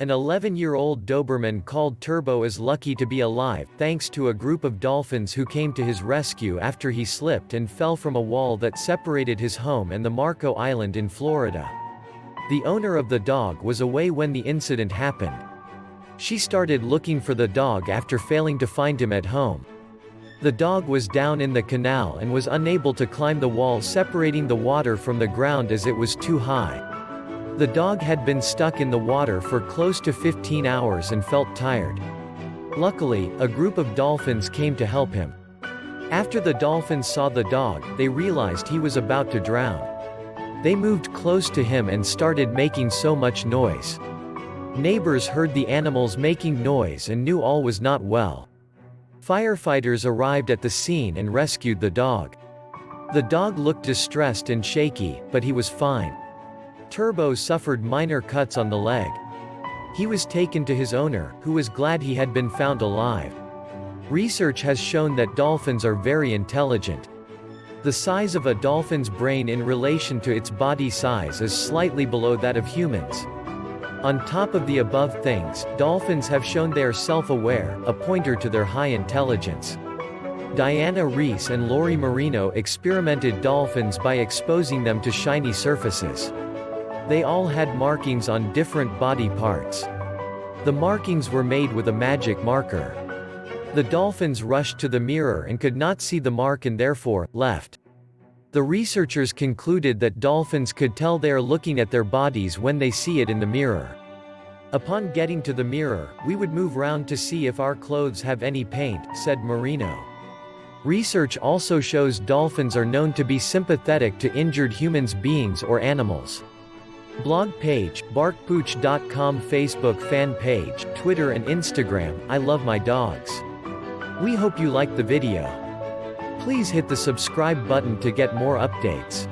An 11-year-old Doberman called Turbo is lucky to be alive, thanks to a group of dolphins who came to his rescue after he slipped and fell from a wall that separated his home and the Marco Island in Florida. The owner of the dog was away when the incident happened. She started looking for the dog after failing to find him at home. The dog was down in the canal and was unable to climb the wall separating the water from the ground as it was too high. The dog had been stuck in the water for close to 15 hours and felt tired. Luckily, a group of dolphins came to help him. After the dolphins saw the dog, they realized he was about to drown. They moved close to him and started making so much noise. Neighbors heard the animals making noise and knew all was not well. Firefighters arrived at the scene and rescued the dog. The dog looked distressed and shaky, but he was fine. Turbo suffered minor cuts on the leg. He was taken to his owner, who was glad he had been found alive. Research has shown that dolphins are very intelligent. The size of a dolphin's brain in relation to its body size is slightly below that of humans. On top of the above things, dolphins have shown they are self-aware, a pointer to their high intelligence. Diana Reiss and Lori Marino experimented dolphins by exposing them to shiny surfaces. They all had markings on different body parts. The markings were made with a magic marker. The dolphins rushed to the mirror and could not see the mark and therefore, left. The researchers concluded that dolphins could tell they are looking at their bodies when they see it in the mirror. Upon getting to the mirror, we would move round to see if our clothes have any paint, said Marino. Research also shows dolphins are known to be sympathetic to injured humans beings or animals. Blog page, barkpooch.com Facebook fan page, Twitter and Instagram, I love my dogs. We hope you liked the video. Please hit the subscribe button to get more updates.